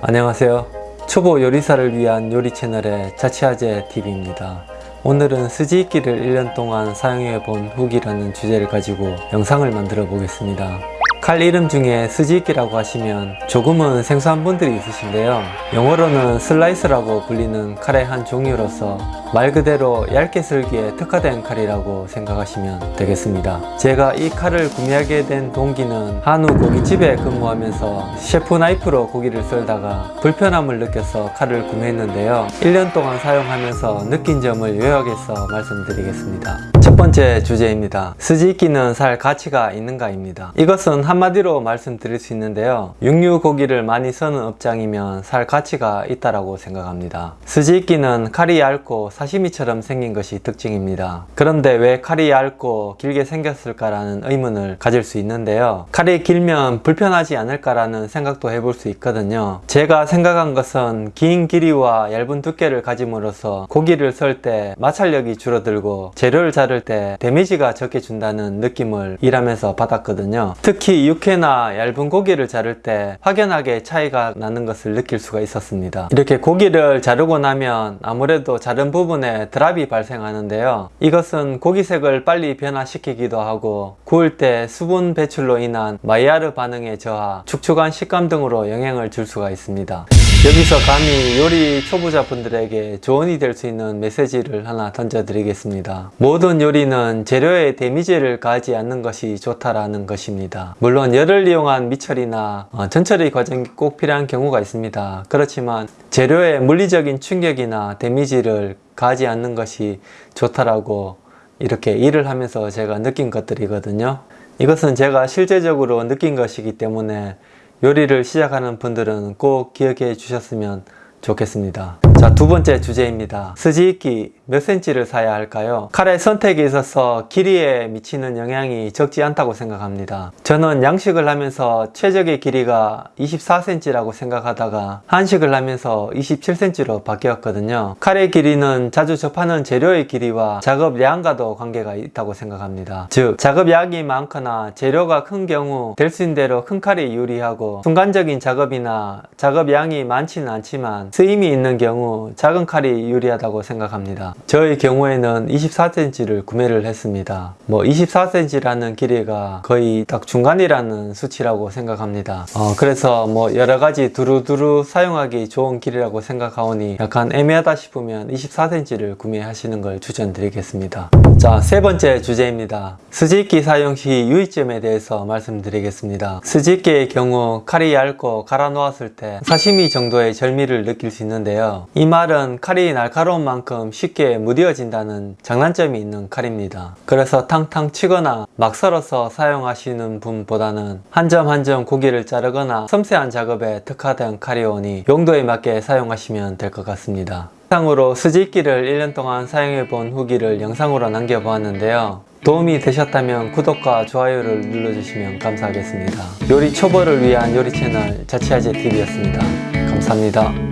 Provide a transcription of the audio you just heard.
안녕하세요. 초보 요리사를 위한 요리 채널의 자취아재 TV입니다. 오늘은 筋引き를 1년 동안 사용해 본 후기라는 주제를 가지고 영상을 만들어 보겠습니다. 칼 이름 중에 筋引き라고 하시면 조금은 생소한 분들이 있으신데요. 영어로는 slicer라고 불리는 칼의 한 종류로서 말 그대로 얇게 썰기에 특화된 칼이라고 생각하시면 되겠습니다. 제가 이 칼을 구매하게 된 동기는 한우 고깃집에 근무하면서 chef knife로 고기를 썰다가 불편함을 느껴서 칼을 구매했는데요. 1년 동안 사용하면서 느낀 점을 요약해서 말씀드리겠습니다. 첫 번째 주제입니다. 筋引き는 살 가치가 있는가입니다. 이것은 한마디로 말씀드릴 수 있는데요. 육류 고기를 많이 써는 업장이면 살 가치가 있다라고 생각합니다. 스지익기는 칼이 얇고 사시미처럼 생긴 것이 특징입니다. 그런데 왜 칼이 얇고 길게 생겼을까라는 의문을 가질 수 있는데요. 칼이 길면 불편하지 않을까라는 생각도 해볼 수 있거든요. 제가 생각한 것은 긴 길이와 얇은 두께를 가짐으로써 고기를 썰 때 마찰력이 줄어들고 재료를 자를 때 데미지가 적게 준다는 느낌을 일하면서 받았거든요. 특히 육회나 얇은 고기를 자를 때 확연하게 차이가 나는 것을 느낄 수가 있었습니다. 이렇게 고기를 자르고 나면 아무래도 자른 부분에 드랍이 발생하는데요. 이것은 고기색을 빨리 변화시키기도 하고 구울 때 수분 배출로 인한 마이야르 반응의 저하, 축축한 식감 등으로 영향을 줄 수가 있습니다. 여기서 감히 요리 초보자분들에게 조언이 될 수 있는 메시지를 하나 던져 드리겠습니다. 모든 요리 는 재료에 데미지를 가하지 않는 것이 좋다라는 것입니다. 물론 열을 이용한 미처리나 어, 전처리 과정이 꼭 필요한 경우가 있습니다. 그렇지만 재료에 물리적인 충격이나 데미지를 가하지 않는 것이 좋다라고 이렇게 일을 하면서 제가 느낀 것들이거든요. 이것은 제가 실제적으로 느낀 것이기 때문에 요리를 시작하는 분들은 꼭 기억해 주셨으면 좋겠습니다. 자, 두 번째 주제입니다. 스지익기 몇 cm를 사야 할까요? 칼의 선택에 있어서 길이에 미치는 영향이 적지 않다고 생각합니다. 저는 양식을 하면서 최적의 길이가 24cm라고 생각하다가 한식을 하면서 27cm로 바뀌었거든요. 칼의 길이는 자주 접하는 재료의 길이와 작업량과도 관계가 있다고 생각합니다. 즉, 작업량이 많거나 재료가 큰 경우 될 수 있는 대로 큰 칼이 유리하고 순간적인 작업이나 작업량이 많지는 않지만 쓰임이 있는 경우 작은 칼이 유리하다고 생각합니다. 저의 경우에는 24cm를 구매를 했습니다. 뭐 24cm라는 길이가 거의 딱 중간이라는 수치라고 생각합니다. 어, 그래서 뭐 여러가지 두루두루 사용하기 좋은 길이라고 생각하오니 약간 애매하다 싶으면 24cm를 구매하시는 걸 추천드리겠습니다. 자, 세 번째 주제입니다. 스지익기 사용 시 유의점에 대해서 말씀드리겠습니다. 스지익기의 경우 칼이 얇고 갈아 놓았을 때 사시미 정도의 절미를 느낄 수 있는데요. 이 말은 칼이 날카로운 만큼 쉽게 무뎌진다는 장단점이 있는 칼입니다. 그래서 탕탕 치거나 막 썰어서 사용하시는 분보다는 한 점 한 점 고기를 자르거나 섬세한 작업에 특화된 칼이 오니 용도에 맞게 사용하시면 될 것 같습니다. 영상으로 스지익기를 1년 동안 사용해 본 후기를 영상으로 남겨보았는데요. 도움이 되셨다면 구독과 좋아요를 눌러주시면 감사하겠습니다. 요리 초보를 위한 요리 채널 자취아재 TV였습니다. 감사합니다.